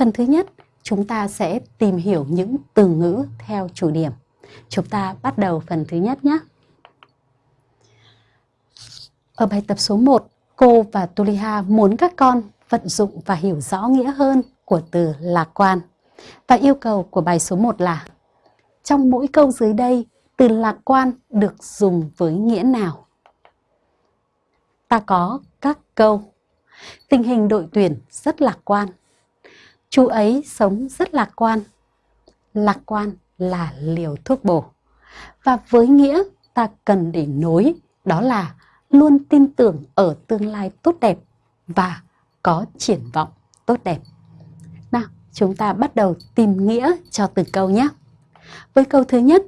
Phần thứ nhất, chúng ta sẽ tìm hiểu những từ ngữ theo chủ điểm. Chúng ta bắt đầu phần thứ nhất nhé. Ở bài tập số 1, cô và Tuliha muốn các con vận dụng và hiểu rõ nghĩa hơn của từ lạc quan. Và yêu cầu của bài số 1 là trong mỗi câu dưới đây, từ lạc quan được dùng với nghĩa nào? Ta có các câu. Tình hình đội tuyển rất lạc quan. Chú ấy sống rất lạc quan. Lạc quan là liều thuốc bổ. Và với nghĩa ta cần để nối đó là luôn tin tưởng ở tương lai tốt đẹp và có triển vọng tốt đẹp. Nào, chúng ta bắt đầu tìm nghĩa cho từ câu nhé. Với câu thứ nhất,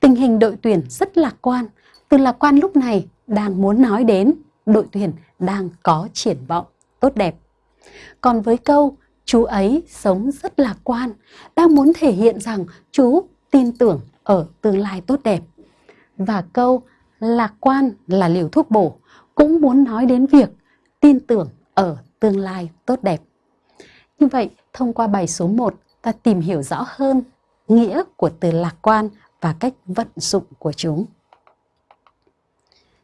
tình hình đội tuyển rất lạc quan. Từ lạc quan lúc này đang muốn nói đến đội tuyển đang có triển vọng tốt đẹp. Còn với câu chú ấy sống rất lạc quan, đang muốn thể hiện rằng chú tin tưởng ở tương lai tốt đẹp. Và câu lạc quan là liều thuốc bổ cũng muốn nói đến việc tin tưởng ở tương lai tốt đẹp. Như vậy, thông qua bài số 1, ta tìm hiểu rõ hơn nghĩa của từ lạc quan và cách vận dụng của chúng.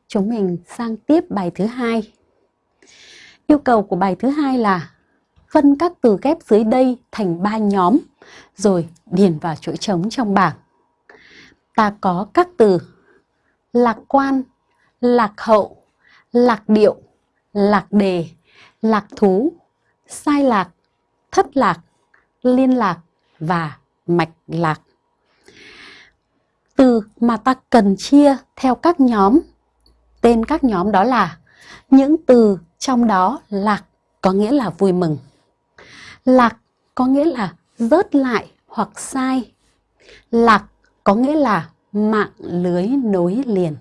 Chúng mình sang tiếp bài thứ hai. Yêu cầu của bài thứ hai là phân các từ ghép dưới đây thành ba nhóm rồi điền vào chỗ trống trong bảng. Ta có các từ lạc quan, lạc hậu, lạc điệu, lạc đề, lạc thú, sai lạc, thất lạc, liên lạc và mạch lạc. Từ mà ta cần chia theo các nhóm, tên các nhóm đó là những từ trong đó lạc có nghĩa là vui mừng. Lạc có nghĩa là rớt lại hoặc sai. Lạc có nghĩa là mạng lưới nối liền.